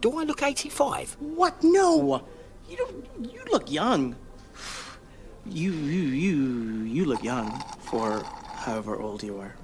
Do I look 85? What? No. You don't. You look young. You, you, you, you look young for however old you are.